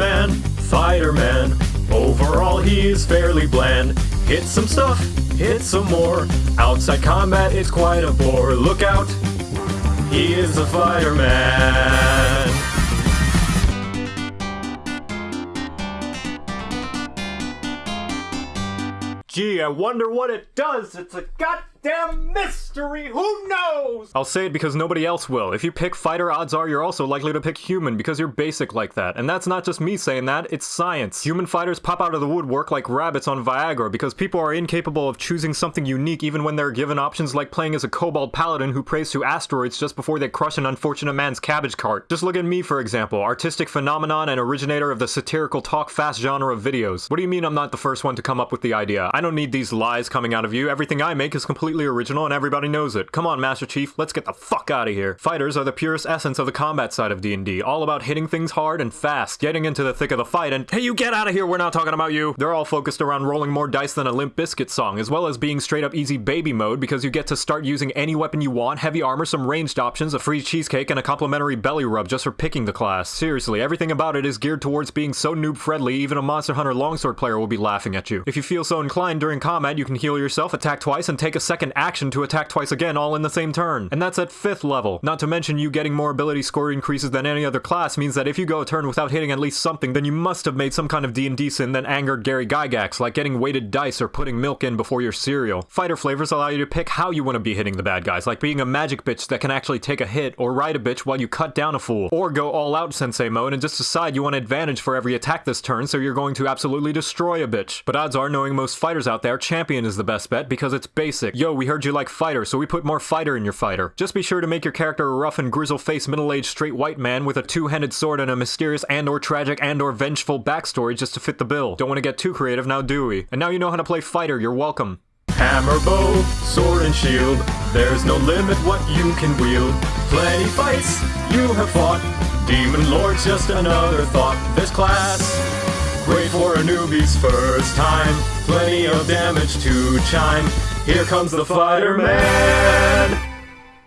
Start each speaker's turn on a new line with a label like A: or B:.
A: Fighter Man. Overall, he's fairly bland. Hit some stuff, hit some more. Outside combat, it's quite a bore. Look out, he is a fighter man. Gee, I wonder what it does. It's a goddamn mystery. Who knows? I'll say it because nobody else will. If you pick fighter, odds are you're also likely to pick human because you're basic like that. And that's not just me saying that, it's science. Human fighters pop out of the woodwork like rabbits on Viagra because people are incapable of choosing something unique even when they're given options like playing as a kobold paladin who prays to asteroids just before they crush an unfortunate man's cabbage cart. Just look at me, for example, artistic phenomenon and originator of the satirical talk fast genre of videos. What do you mean I'm not the first one to come up with the idea? I don't need these lies coming out of you. Everything I make is completely original and everybody knows it. Come on, Master Chief, let's get the fuck out of here. Fighters are the purest essence of the combat side of D&D, all about hitting things hard and fast, getting into the thick of the fight, and hey, you get out of here, we're not talking about you. They're all focused around rolling more dice than a Limp Bizkit song, as well as being straight up easy baby mode because you get to start using any weapon you want, heavy armor, some ranged options, a free cheesecake, and a complimentary belly rub just for picking the class. Seriously, everything about it is geared towards being so noob friendly, even a Monster Hunter longsword player will be laughing at you. If you feel so inclined during combat, you can heal yourself, attack twice, and take a second action to attack twice again all in the same turn. And that's at 5th level. Not to mention you getting more ability score increases than any other class means that if you go a turn without hitting at least something, then you must have made some kind of D&D sin that angered Gary Gygax, like getting weighted dice or putting milk in before your cereal. Fighter flavors allow you to pick how you want to be hitting the bad guys, like being a magic bitch that can actually take a hit, or ride a bitch while you cut down a fool, or go all out sensei mode and just decide you want advantage for every attack this turn, so you're going to absolutely destroy a bitch. But odds are, knowing most fighters out there, champion is the best bet because it's basic. Yo, we heard you like fighter, so we put more fighter in your fighter. Just be sure to make your character a rough and grizzle-faced middle-aged straight white man with a two-handed sword and a mysterious and or tragic and or vengeful backstory just to fit the bill. Don't want to get too creative now, do we? And now you know how to play fighter, you're welcome. Hammer, bow, sword, and shield. There's no limit what you can wield. Plenty fights you have fought. Demon Lord's just another thought. This class, newbie's first time. Plenty of damage to chime. Here comes the fighter man.